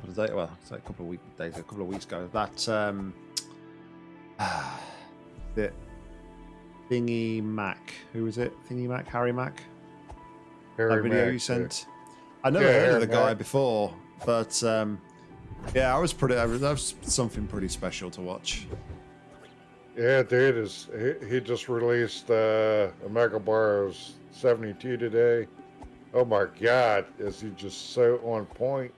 couple of days, well, it's like a couple of week, days, a couple of weeks ago. That um, the Thingy Mac, who was it? Thingy Mac, Harry Mack. Harry that video Mack, you sent. I never Yeah, heard of the guy before, but um, yeah, I was pretty. That was something pretty special to watch. Yeah, dude, is he, he just released uh, Omegle Bars 72 today. Oh my God, is he just so on point?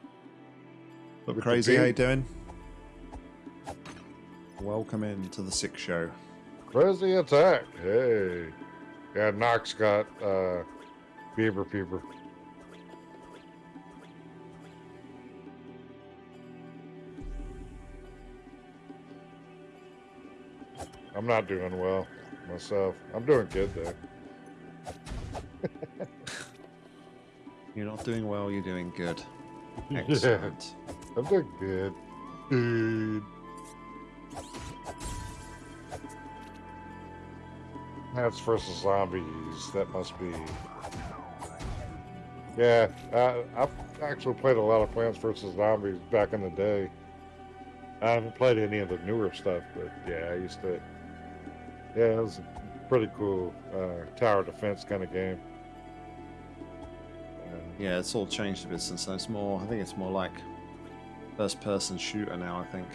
Look crazy, how you doing? Welcome in to the Sick Show. Crazy attack. Hey. Yeah, Knox got uh, Beaver Peeper. I'm not doing well myself. I'm doing good though. You're not doing well. You're doing good. Yeah. I'm doing good. Good. Plants versus Zombies. That must be. Yeah, uh, I've actually played a lot of Plants vs. Zombies back in the day. I haven't played any of the newer stuff, but yeah, I used to. Yeah, it was a pretty cool uh, tower defense kind of game. Yeah, it's all changed a bit since then. It's more. I think it's more like first-person shooter now. I think.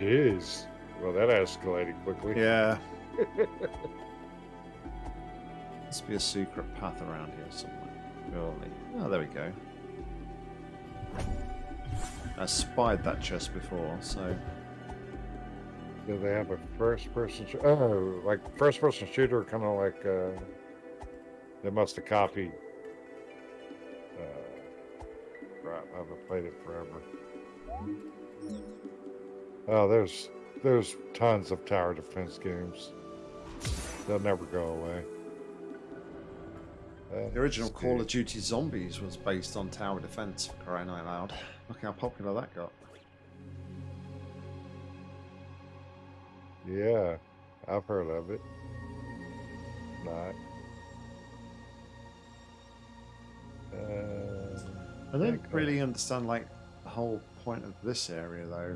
it is. Well, that escalated quickly. Yeah. Must be a secret path around here somewhere. Surely. Oh, there we go. I spied that chest before, so Do they have a first person? Sh- oh, like first person shooter, kind of like uh, they must have copied. Uh, crap, I haven't played it forever. Oh, there's there's tons of tower defense games. They'll never go away. Uh, the original Call of Duty Zombies was based on tower defense. For crying out loud! Look how popular that got. Yeah, I've heard of it. Not. Uh, I don't really understand like whole point of this area though.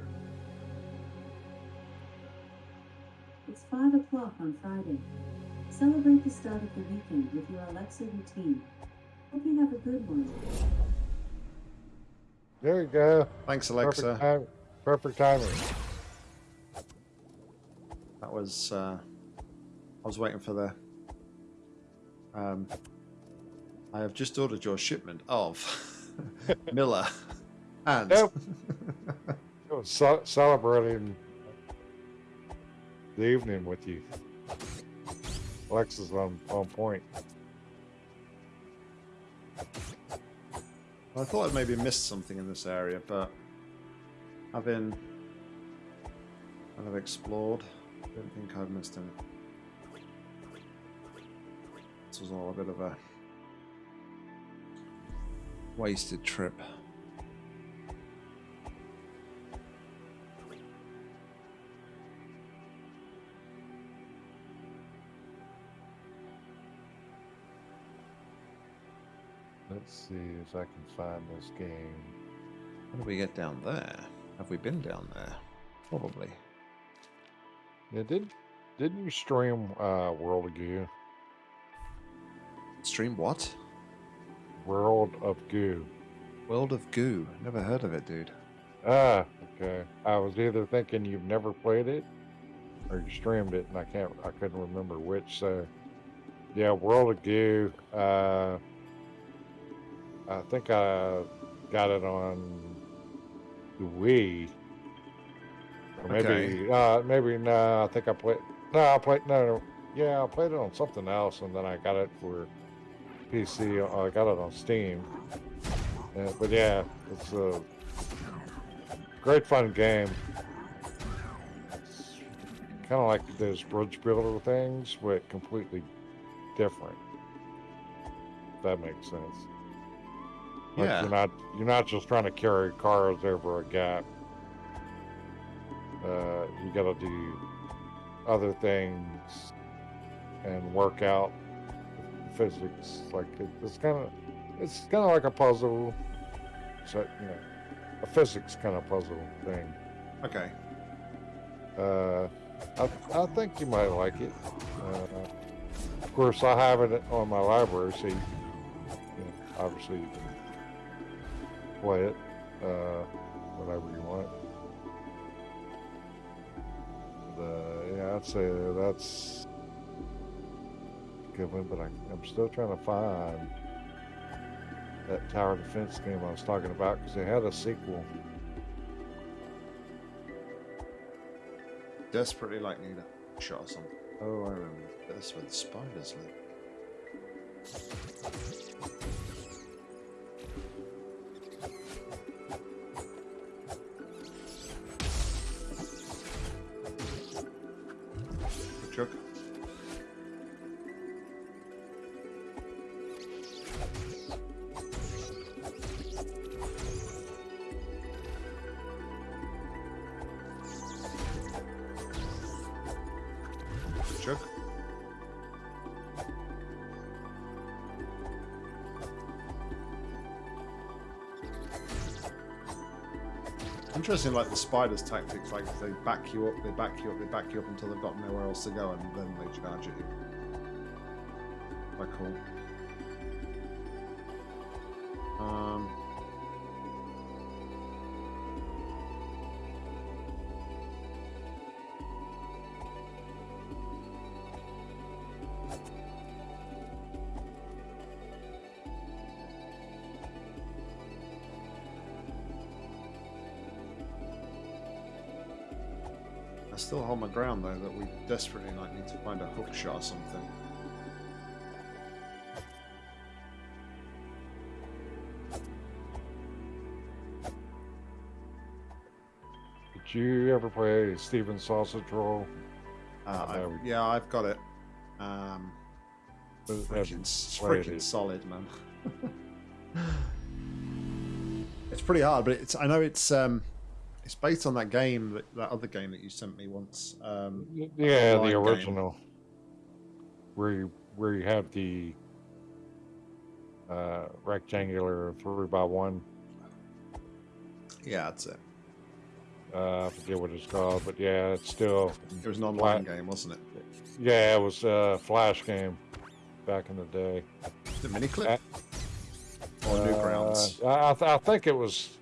It's 5 o'clock on Friday. Celebrate the start of the weekend with your Alexa routine. Hope you have a good one. there you go. Thanks, Perfect, Alexa. time, perfect timing. That was. Uh, I was waiting for the. Um, I have just ordered your shipment of Miller and Yep. I was ce- celebrating the evening with you. Alexa's on, on point. I thought I'd maybe missed something in this area, but having kind of explored, I don't think I've missed anything. This was all a bit of a wasted trip. Let's see if I can find this game. How do we get down there? Have we been down there? Probably. Yeah, did didn't you stream uh, World of Goo? Stream what? World of Goo. World of Goo. Never heard of it, dude. Ah, okay. I was either thinking you've never played it, or you streamed it, and I can't. I couldn't remember which. So, yeah, World of Goo. Uh, I think I got it on the Wii. Or maybe, Okay. uh, maybe no. I think I played. No, I played. No, no, yeah, I played it on something else, and then I got it for PC. I got it on Steam. Uh, but yeah, it's a great fun game. Kind of like those bridge builder things, but completely different. If that makes sense. Like Yeah. you're not you're not just trying to carry cars over a gap. Uh, you got to do other things and work out physics. Like it, it's kind of it's kind of like a puzzle. So you know, a physics kind of puzzle thing. Okay. Uh, I, I think you might like it. Uh, of course, I have it on my library, so you, you know, obviously you can play it uh, whenever you want. But, uh, yeah, I'd say that's a good one, but I, I'm still trying to find that tower defense game I was talking about because they had a sequel. Desperately like need a shot or something. Oh, I remember. That's where the spiders live. Interesting, like the spiders' tactics. Like they back you up, they back you up, they back you up until they've got nowhere else to go, and then they charge at you. Quite cool. Um, still hold my ground though that we desperately like need to find a hook shot or something. Did you ever play Stephen Sausage Roll? Uh, I I've- yeah, I've got it. Um, Haven't freaking, freaking it. solid, man. it's pretty hard, but it's I know it's um, it's based on that game, that, that other game that you sent me once. Um, Yeah, the game. original. Where you where you have the uh, rectangular three by one. yeah, that's it. Uh, I forget what it's called, but yeah, it's still It was an online game, wasn't it? yeah, it was a flash game back in the day. The Miniclip Uh, or Newgrounds. I, I, th- I think it was.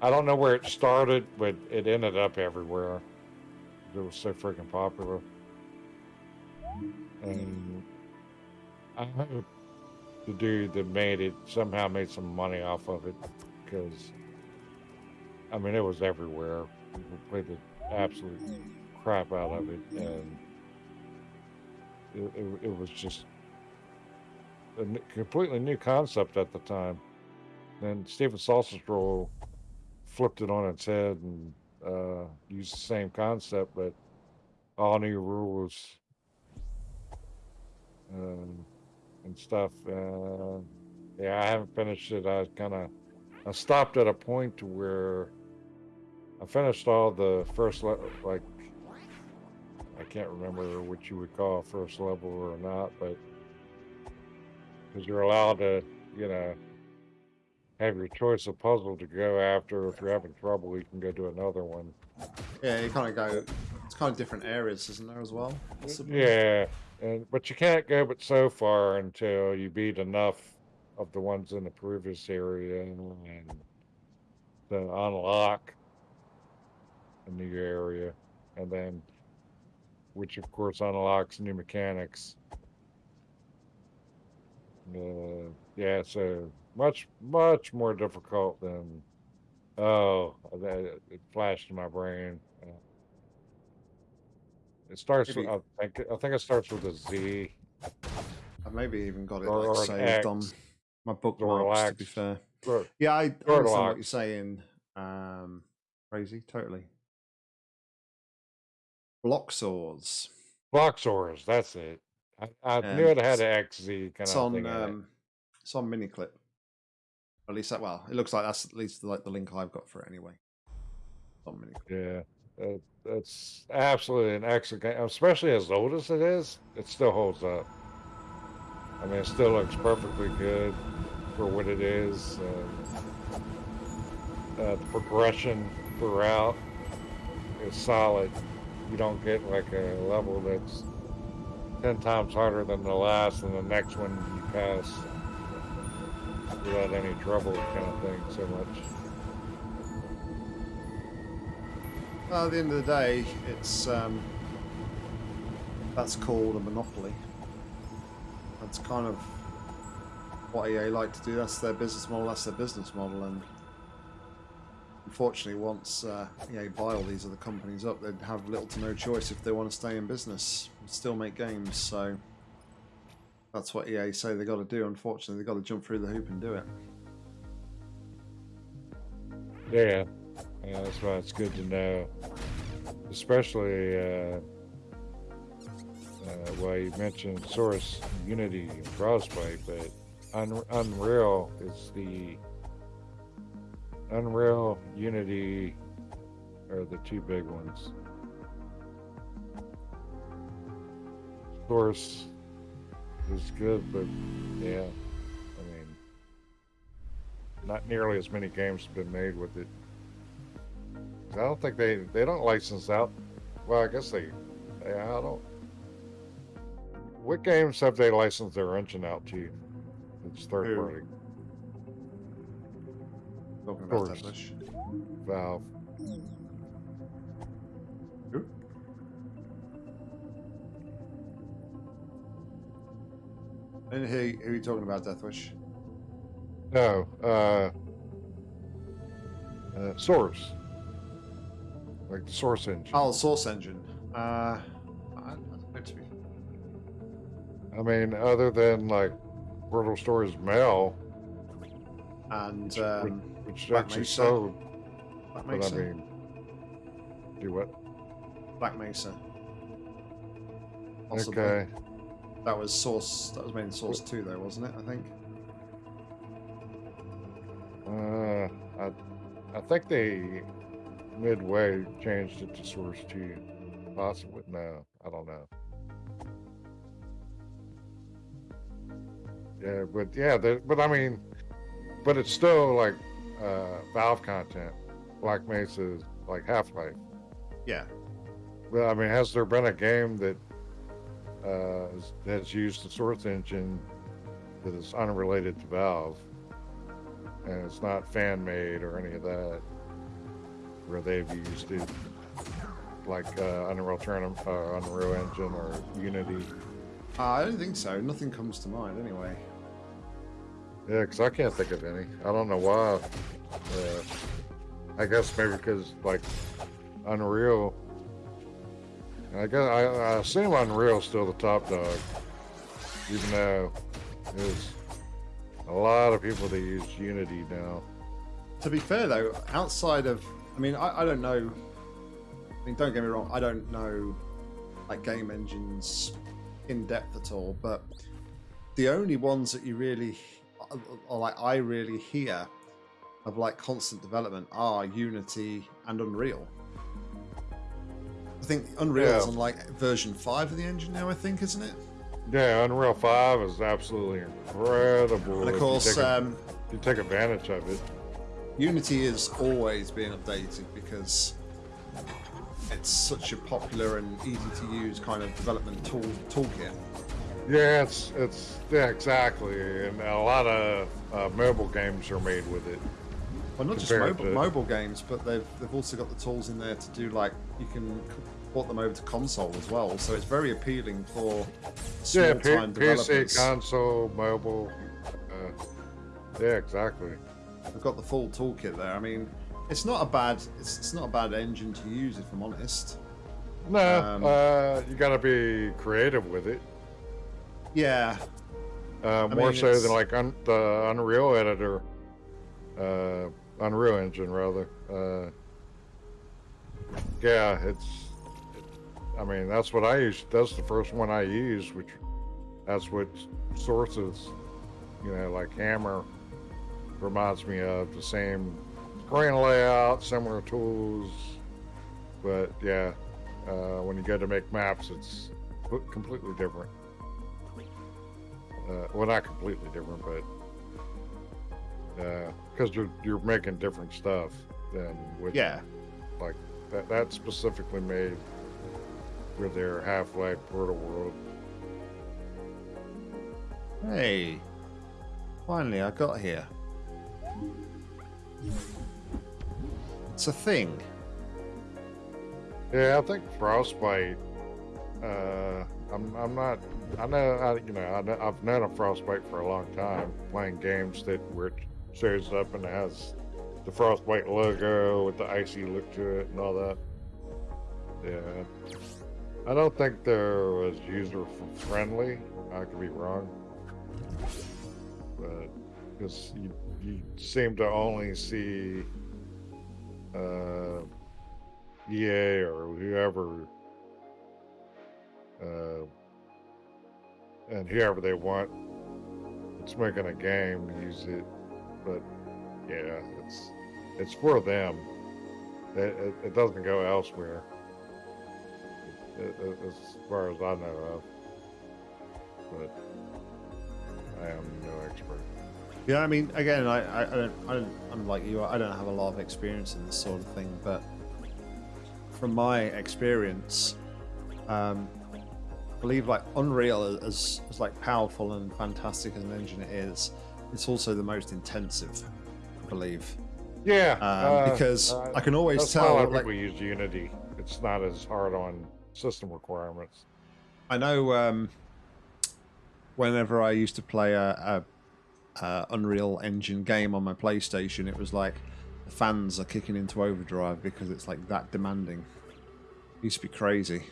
I don't know where it started, but it ended up everywhere. It was so freaking popular. And I hope the dude that made it somehow made some money off of it because, I mean, it was everywhere. People played the absolute crap out of it, and it, it, it was just a completely new concept at the time. And Stephen Sausage Roll flipped it on its head and uh, used the same concept, but all new rules um, and stuff. Uh, yeah, I haven't finished it. I kind of I stopped at a point to where I finished all the first le- like I can't remember what you would call first level or not, but because you're allowed to, you know, have your choice of puzzle to go after. If you're having trouble, you can go to another one. Yeah, you kind of go. It's kind of different areas, isn't there, as well? Yeah, and but you can't go but so far until you beat enough of the ones in the previous area and then unlock a new area, and then which of course unlocks new mechanics. Uh, yeah, so much much more difficult than. Oh, that it flashed in my brain. Uh, it starts. With, I think. I think it starts with a Z. I've maybe even got it Or- like or saved on my bookmarks. To be fair, Or- yeah, I I understand what you're saying. Um, crazy, totally. Block saws. Bloxorz, that's it. I, I knew it had an XZ kind It's of on. thing in it. Um, it's on At least that. Well, it looks like that's at least like the link I've got for it anyway. Yeah, it, it's absolutely an excellent game, especially as old as it is. It still holds up. I mean, it still looks perfectly good for what it is. Uh, uh, the progression throughout is solid. You don't get like a level that's ten times harder than the last, and the next one you pass without any trouble, kind of thing. So much. Well, at the end of the day, it's um, that's called a monopoly. That's kind of what EA like to do. That's their business model. That's their business model, and unfortunately, once uh, EA buy all these other companies up, they'd have little to no choice if they want to stay in business and still make games. So that's what EA say they got to do. Unfortunately, they got to jump through the hoop and do it. Yeah, yeah, that's why it's good to know, especially. Uh, uh, you mentioned Source, Unity, and Frostbite, but Un- Unreal is the Unreal, Unity are the two big ones. Source is good, but yeah, I mean, not nearly as many games have been made with it. I don't think they they don't license out. Well, I guess they. Yeah, I don't. What games have they licensed their engine out to? It's third party. About course. Valve. And who, who are you talking about, Deathwish? No, uh, uh, Source. Like the Source engine. Oh, Source Engine. Uh, I, I don't know to be. I mean, other than like Portal Stories Mel, And which, um, which Black actually Mesa. sold, Black but I mean, do what? Black Mesa. Possibly. Okay. That was Source. That was main Source Two, though, wasn't it? I think. Uh, I, I think they midway changed it to Source Two. Possibly, no, I don't know. Yeah, but yeah, the, but I mean, but it's still like uh, Valve content. Black Mesa is like Half Life. Yeah. But I mean, has there been a game that has- has used the Source engine that is unrelated to Valve, and it's not fan made or any of that, where they've used it like uh, Unreal Tournament, uh, Unreal Engine, or Unity? Uh, I don't think so. Nothing comes to mind, anyway. Yeah, because I can't think of any. I don't know why. Uh, I guess maybe because like Unreal. I guess I, I assume Unreal's still the top dog, even though there's a lot of people that use Unity now. To be fair, though, outside of, I mean, I, I don't know. I mean, don't get me wrong. I don't know like game engines in depth at all, but the only ones that you really, or like I really hear of like constant development are Unity and Unreal. I think Unreal's Yeah. on like version five of the engine now. I think, isn't it? Yeah, Unreal Five is absolutely incredible. And of course, you take, um, you take advantage of it. Unity is always being updated because it's such a popular and easy to use kind of development tool toolkit. Yeah, it's it's yeah exactly, and a lot of uh, mobile games are made with it. Well, not just mobile, to- mobile games, but they've they've also got the tools in there to do like you can port them over to console as well. So it's very appealing for Yeah, P- PC, console, mobile. Uh, yeah, exactly. They've got the full toolkit there. I mean, it's not a bad it's, it's not a bad engine to use if I'm honest. No, Um, uh, you got to be creative with it. Yeah, Uh, more mean, so it's- than like un- the Unreal editor, uh, Unreal Engine rather. Uh, yeah, it's. I mean, that's what I use. That's the first one I use, which that's what sources, you know, like Hammer reminds me of the same screen layout, similar tools, but yeah, uh, when you go to make maps, it's completely different. Uh, well, not completely different, but because you're you're making different stuff than with Yeah. like that. That's specifically made for their Half Life Portal World. Hey. Finally, I got here. It's a thing. Yeah, I think Frostbite. Uh, I'm I'm not. I know. I, you know. I know, I've known a Frostbite for a long time, playing games that where it shows up and has the Frostbite logo with the icy look to it and all that. Yeah. I don't think there was user friendly. I could be wrong, but because you you seem to only see. Uh, EA or whoever, uh, and whoever they want, it's making a game use it. But yeah, it's it's for them. It, it, it doesn't go elsewhere, as far as I know of. But I am no expert. Yeah, I mean, again, I, I, I don't, I don't, I'm like you. I don't have a lot of experience in this sort of thing, but from my experience, um, I believe like Unreal, as, as like powerful and fantastic as an engine it is, it's also the most intensive. I believe Yeah, um, uh, because uh, I can always tell. Like, people use Unity. It's not as hard on system requirements. I know um, whenever I used to play a, a, a Unreal Engine game on my PlayStation, it was like the fans are kicking into overdrive because it's like that demanding. It used to be crazy.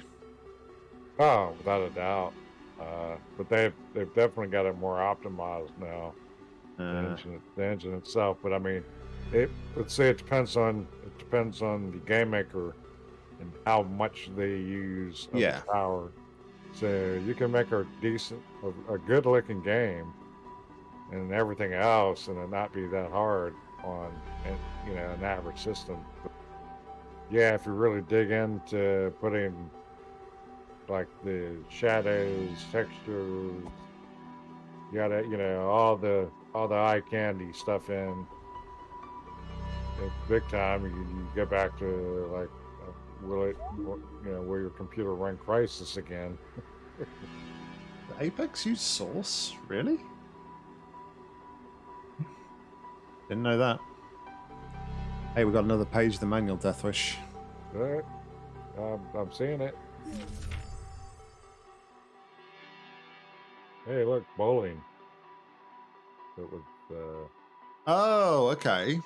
Oh, without a doubt. Uh, but they've they've definitely got it more optimized now. The, Uh, engine, the engine itself, but I mean, it. Let's say it depends on it depends on the game maker and how much they use Yeah. the power. So you can make a decent, a, a good looking game, and everything else, and it not be that hard on, you know, an average system. But yeah, if you really dig into putting like the shadows, textures, you gotta, you know, all the all the eye candy stuff in. It's big time. You, you get back to like, will you know, will your computer run Crysis again? Apex use Source? Really? Didn't know that. Hey, we got another page of the manual, Deathwish. But um, I'm seeing it. Hey, look, bowling. It was uh, Oh, okay.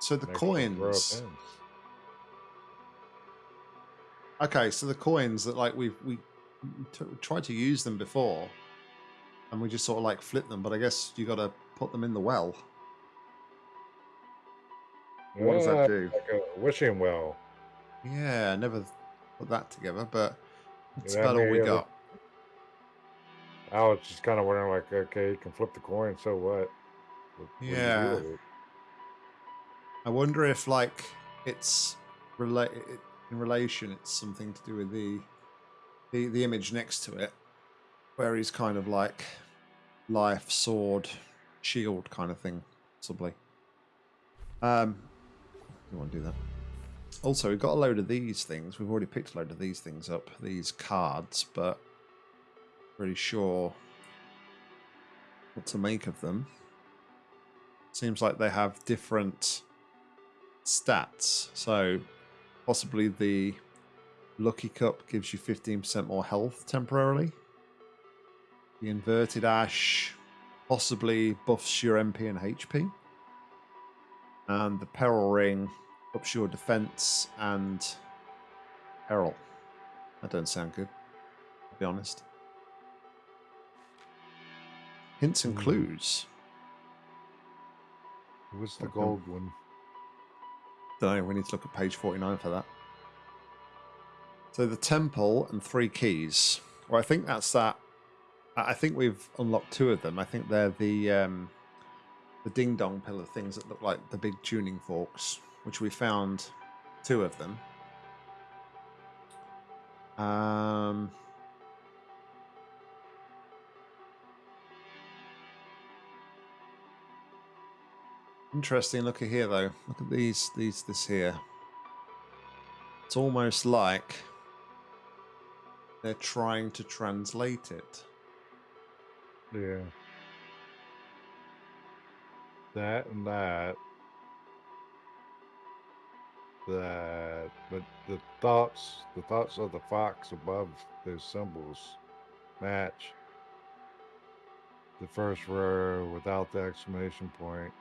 So the next to row of coins. Okay, so the coins that like we've we t- tried to use them before, and we just sort of like flip them. But I guess you got to put them in the well. What does that uh, do? Like a wishing well. Yeah, I never put that together, but that's Yeah, about all we got. I was just kind of wondering, like, okay, you can flip the coin, so what? What- what do you do Yeah. I wonder if like it's relate in relation. It's something to do with the the the image next to it, where he's kind of like life, sword, shield kind of thing, possibly. Um, you want to do that? Also, we've got a load of these things. We've already picked a load of these things up, these cards, but really sure what to make of them. Seems like they have different stats. So possibly the Lucky Cup gives you 15% more health temporarily. The Inverted Ash possibly buffs your MP and HP. And the Peril Ring ups your defense and peril. That don't sound good, to be honest. Hints and Hmm. clues. What's the gold one? Know. We need to look at page 49 for that. So the temple and three keys. Well, I think that's that. I I think we've unlocked two of them. I think they're the um, the ding dong pillar things that look like the big tuning forks, which we found two of them. Um, Interesting. Look at here, though. Look at these. These. This here. It's almost like they're trying to translate it. Yeah. That and that. That, but the thoughts, the thoughts of the fox above those symbols match. The first row without the exclamation point,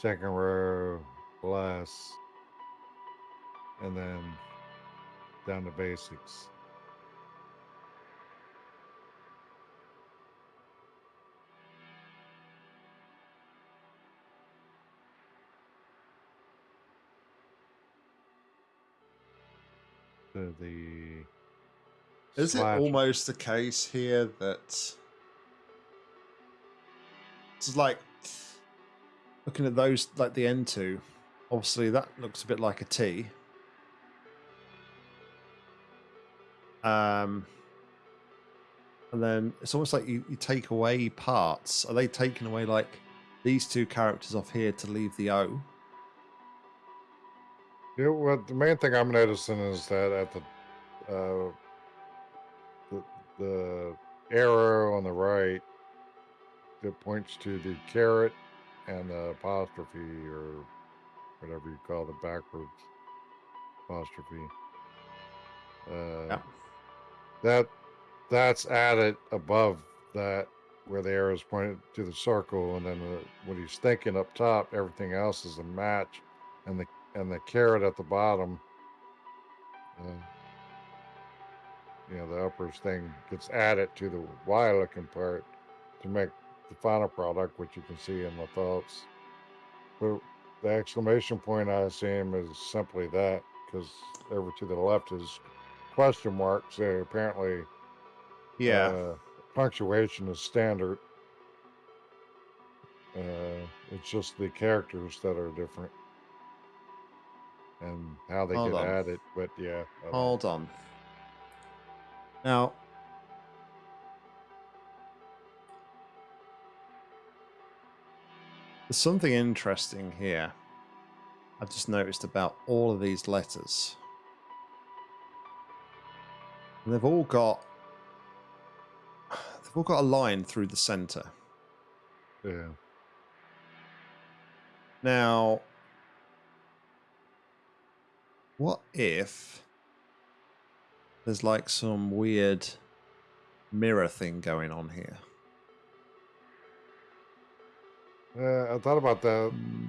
second row less, and then down to basics. to the Is it almost the case here that it's like looking at those, like the N2, obviously that looks a bit like a T. Um, and then it's almost like you, you take away parts. Are they taking away like these two characters off here to leave the O? Yeah, well, the main thing I'm noticing is that at the uh, the the arrow on the right that points to the caret and the apostrophe or whatever you call the backwards apostrophe. Uh, Yeah. That that's added above that where the arrow is pointed to the circle, and then the, what he's thinking up top, everything else is a match, and the and the caret at the bottom. Uh, you know, the uppers thing gets added to the Y looking part to make the final product, which you can see in the thoughts. But the exclamation point I assume is simply that, because over to the left is question mark. So apparently, Yeah. uh, punctuation is standard. Uh, it's just the characters that are different and how they Hold get on. added. But yeah, Hold on. Now, there's something interesting here. I've just noticed about all of these letters. And they've all got they've all got a line through the center. yeah. Now, what if there's like some weird mirror thing going on here? Uh, I thought about that Hmm,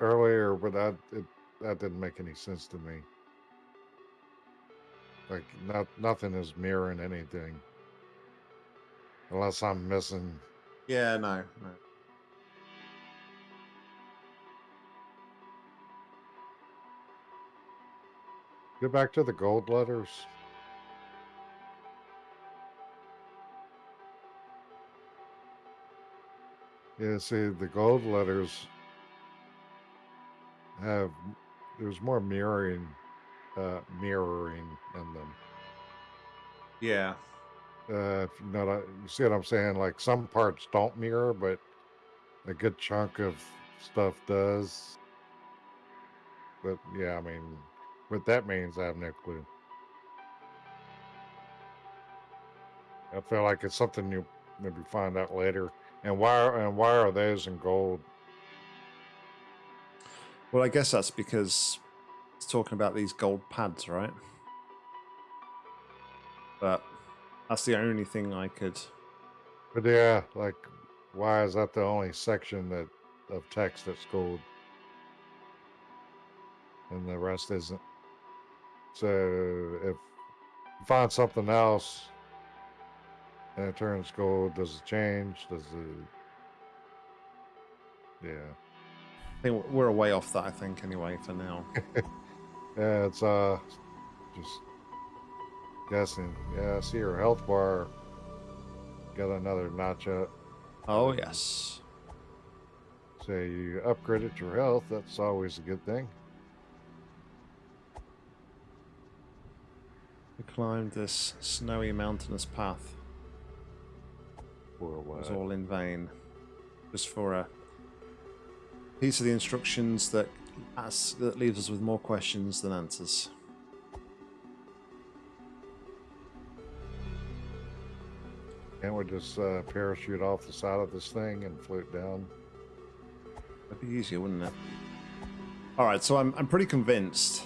earlier, but that it, that didn't make any sense to me. Like not nothing is mirroring anything, unless I'm missing. Yeah, no, no. Go back to the gold letters. Yeah, see, the gold letters have there's more mirroring, uh, mirroring in them. Yeah, Uh, if you know, you see what I'm saying? Like some parts don't mirror, but a good chunk of stuff does. But yeah, I mean, what that means, I have no clue. I feel like it's something you maybe find out later. And why? Are, and why are those in gold? well, I guess that's because it's talking about these gold pads, right? But that's the only thing I could. But yeah, like, why is that the only section that of text that's gold, and the rest isn't? So if you find something else and it turns gold, does it change? Does it? Yeah, I think we're way off that. I think anyway for now. yeah. It's uh, just guessing. Yeah, I see your health bar got another notch up. Oh yes. So you upgraded your health. That's always a good thing. We climbed this snowy mountainous path. For a It was all in vain. Just for a piece of the instructions that asks, that leaves us with more questions than answers. Can't we just uh, parachute off the side of this thing and float down? That'd be easier, wouldn't it? All right, so I'm I'm pretty convinced.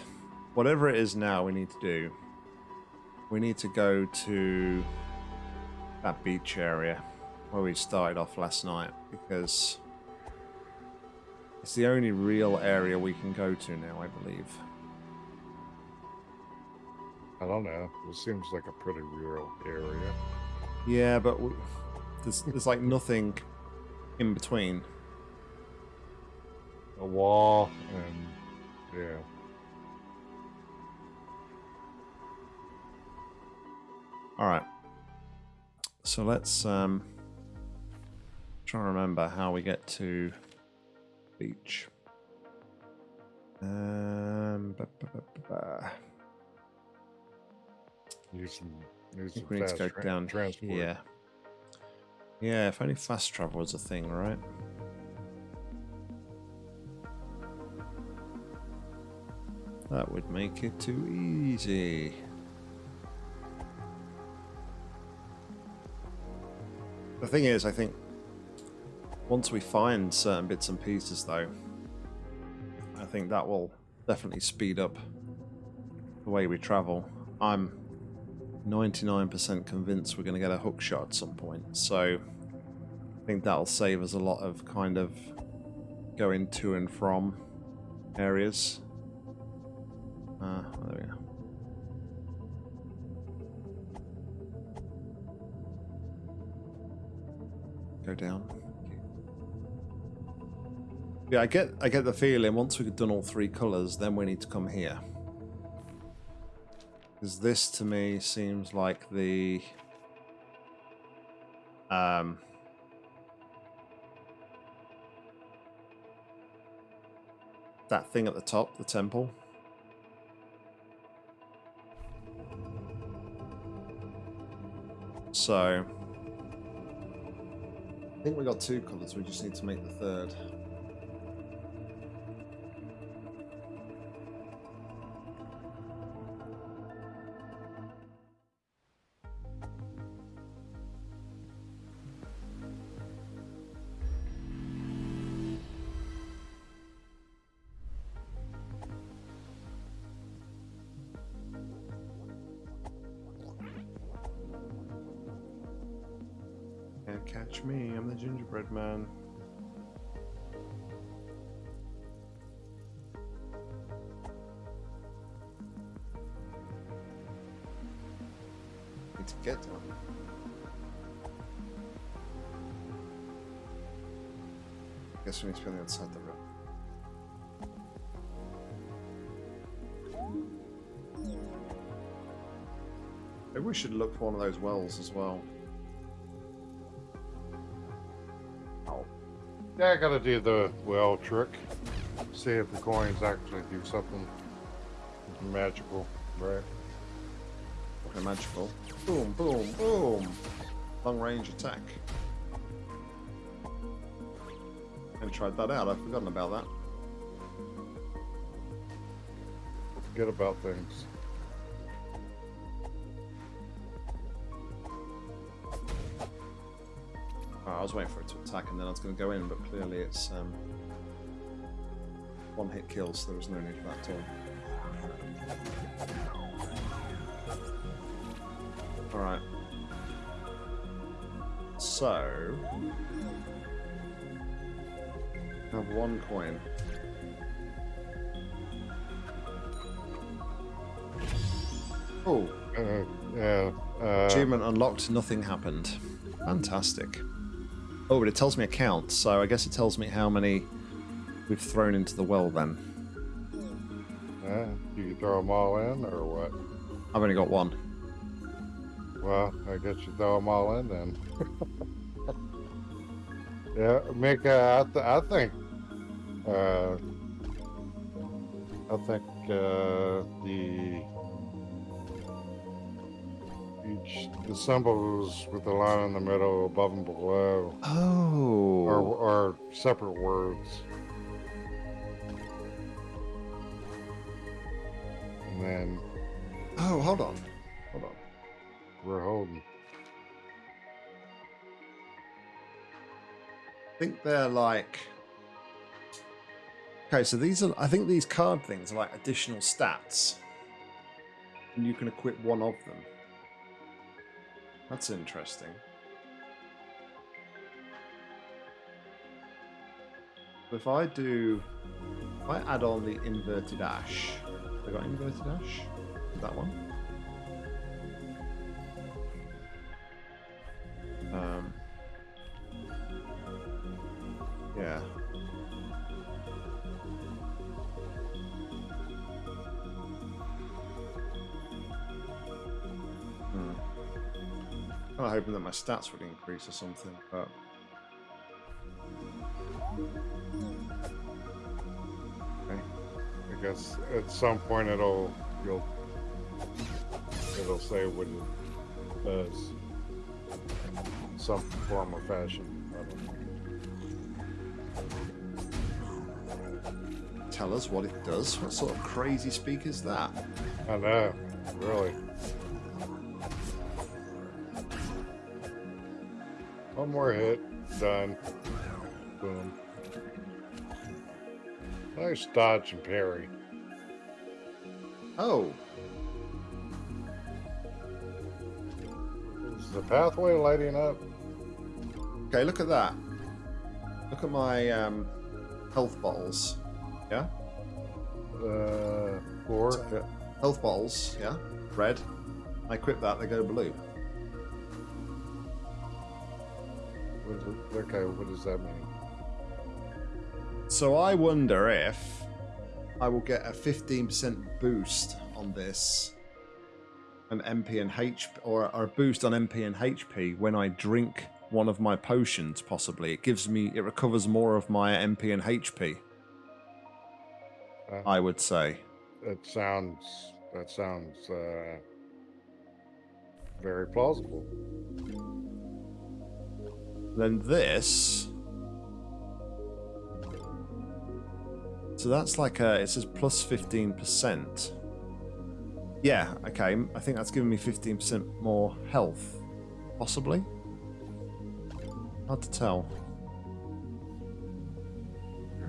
Whatever it is now, we need to do. We need to go to that beach area where we started off last night because it's the only real area we can go to now, I believe. I don't know. It seems like a pretty rural area. Yeah, but we, there's there's like nothing in between. A wall and yeah. All right. So let's um try to remember how we get to beach. Um, ba, ba, ba, ba, ba. Use some, use I think some we need to go down transport. here. Yeah, if only fast travel was a thing, right? That would make it too easy. The thing is, I think once we find certain bits and pieces, though, I think that will definitely speed up the way we travel. I'm 99% convinced we're going to get a hook shot at some point. So I think that'll save us a lot of kind of going to and from areas. Uh, there we go. Go down. Yeah, I get I get the feeling once we've done all three colours, then we need to come here. Because this to me seems like the um that thing at the top, the temple. So I think we got two colours, we just need to make the third. Catch me, I'm the gingerbread man. Need to. Guess we need to be on the other side of the room. Maybe we should look for one of those wells as well. Yeah, I gotta do the well trick. See if the coins actually do something magical, right? Okay, magical. Boom, boom, boom. Long range attack. Never tried that out. I've forgotten about that. Forget about things. Was waiting for it to attack and then I was going to go in, but clearly it's um, one hit kill, so there was no need for that at all. Alright. So. I Have one coin. Oh, Uh, yeah. Uh, achievement unlocked, nothing happened. Fantastic. Oh, but it tells me a count, so I guess it tells me how many we've thrown into the well then. yeah, you throw them all in or what? I've only got one. Well, I guess you throw them all in then. yeah, Mika, I, th- I think, uh, I think uh, the the symbols with the line in the middle, above and below. Oh. Are, are separate words. And then. Oh, hold on. Hold on. We're holding. I think they're like. Okay, so these are. I think these card things are like additional stats. And you can equip one of them. That's interesting. If I do. If I add on the inverted ash. I got inverted ash? That one? Um. Hoping that my stats would increase or something, but Okay. I guess at some point it'll you'll it'll say what it does. in Some form or fashion. I don't know. tell us what it does. What sort of crazy speak is that? I know, really. One more hit, done. Boom. Nice dodge and parry. Oh, Is the pathway lighting up? okay. Look at that. Look at my um, health bottles. Yeah, Uh, four. So- health bottles. Yeah, red. I equip that. They go blue. Okay, what does that mean? So I wonder if I will get a 15% boost on this, an MP and H, or, or a boost on MP and HP when I drink one of my potions. Possibly, it gives me, it recovers more of my MP and HP. Uh, I would say. that sounds. That sounds uh, very plausible. Then this. So that's like a, it says plus 15%. Yeah, okay. I think that's giving me 15% more health. Possibly? Hard to tell.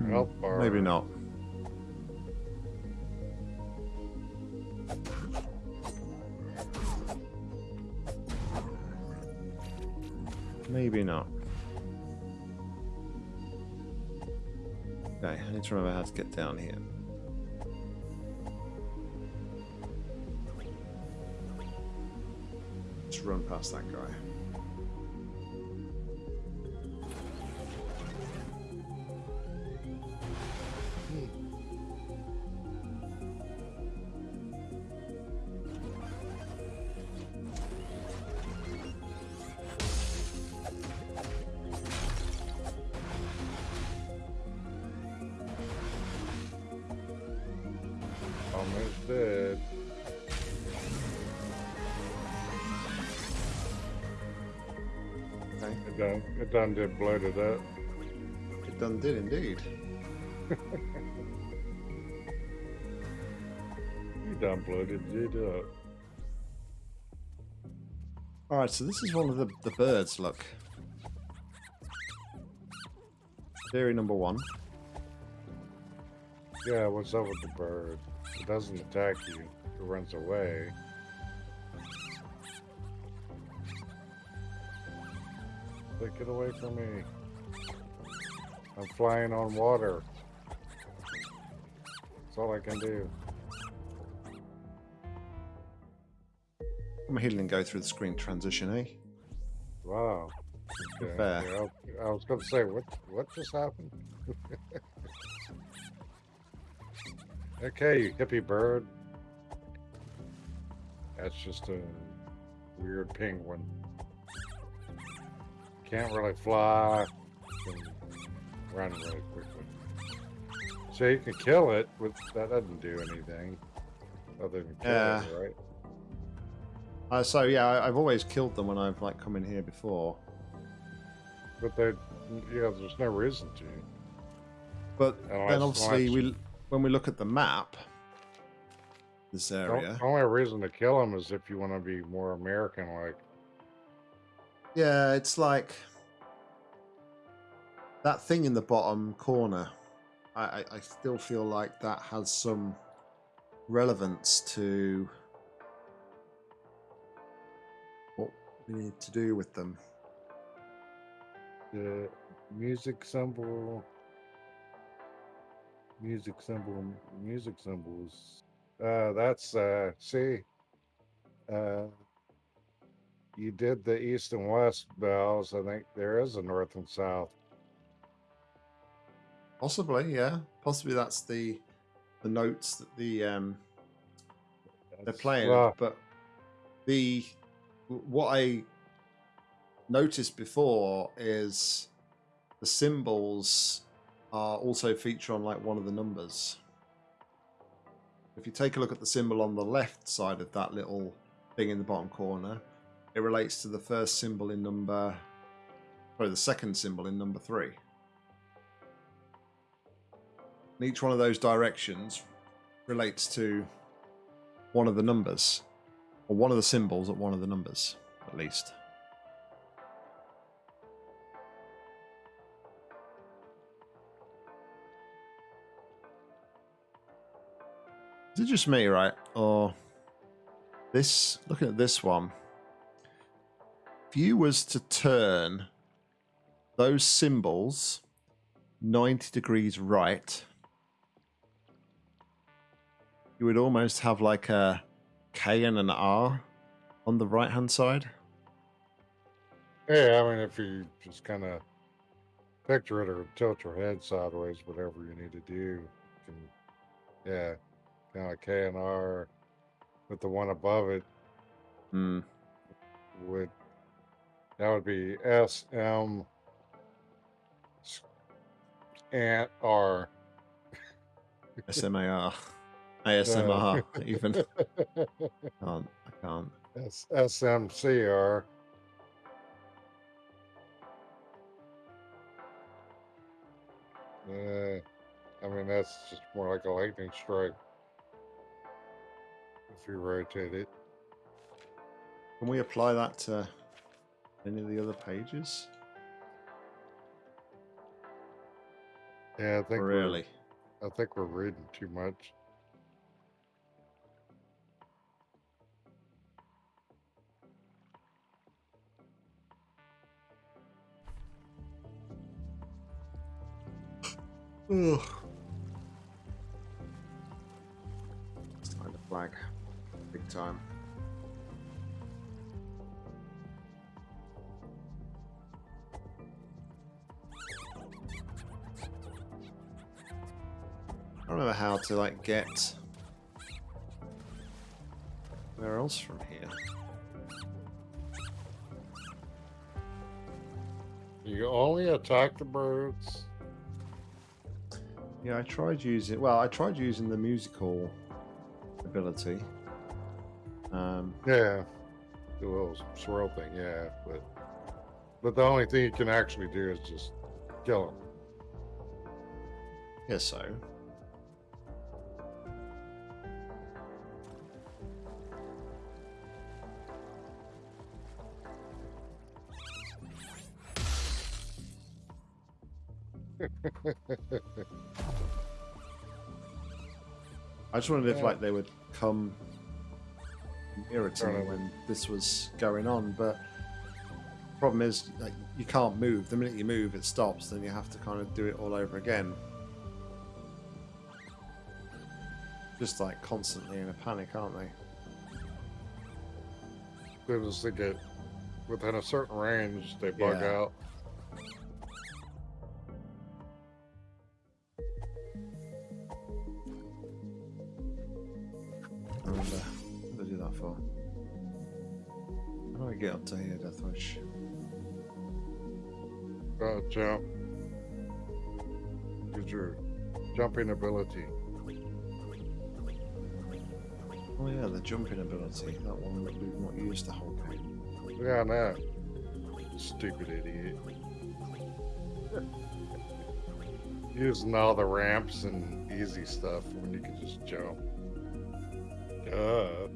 Your health bar. Hmm, Maybe not. Maybe not. Okay, I need to remember how to get down here. Let's run past that guy. It done. Did bloated up. It done did indeed. You done bloated it up. Uh. Alright, so this is one of the, the birds, look. Theory number one. Yeah, what's up with the bird? It doesn't attack you. It runs away. Take it away from me. I'm flying on water. That's all I can do. I'm healing go through the screen transition, eh? Wow. Okay. Fair. yeah, I I was going to say, what what just happened? okay, you hippie bird. That's just a weird penguin. Can't really fly. Can run really quickly. So you can kill it with that doesn't do anything other than kill Yeah. it, right? Uh, so yeah, I, I've always killed them when I've like come in here before. But they, yeah, there's no reason to. But Oh, then obviously we when we look at the map, this The area. only reason to kill them is if you want to be more American like. Yeah, it's like that thing in the bottom corner. I, I, I still feel like that has some relevance to what we need to do with them. The music symbol. Music symbol. Music symbols. Uh, that's uh. See. Uh. You did the east and west bells. I think there is a north and south. Possibly, yeah. Possibly that's the the notes that the um they're playing. But the what I noticed before is the symbols are also feature on like one of the numbers. If you take a look at the symbol on the left side of that little thing in the bottom corner, it relates to the first symbol in number sorry, the second symbol in number three. And each one of those directions relates to one of the numbers, or one of the symbols at one of the numbers, at least. Is it just me, right? Or this? Looking at this one, if you was to turn those symbols 90 degrees right, you would almost have like a K and an R on the right hand side. Yeah, I mean, if you just kind of picture it or tilt your head sideways, whatever you need to do, you can, yeah, kind of K and R with the one above it Hmm. would that would be S M s- and R. ASMR, even. Can't, I can't. S S M C R. Uh, I mean, that's just more like a lightning strike. If you rotate it. Can we apply that to any of the other pages? Yeah, I think really? I think we're reading too much. Ugh. It's time to flag. Big time. I don't know how to like get where else from here. You only attack the birds. Yeah, I tried using. Well, I tried using the musical ability. Um, Yeah, the little swirl thing. Yeah, but but the only thing you can actually do is just kill them. Yes, so. I just wondered if like they would come nearer to me when this was going on, but problem is like you can't move. The minute you move, it stops. Then you have to kind of do it all over again. Just like constantly in a panic, aren't they? Soon as they get within a certain range, they bug Yeah. out. Jump. Use your jumping ability. Oh yeah, the jumping ability. That one that we've not used the whole game. Yeah, no. Stupid idiot. Using all the ramps and easy stuff when you can just jump. Duh.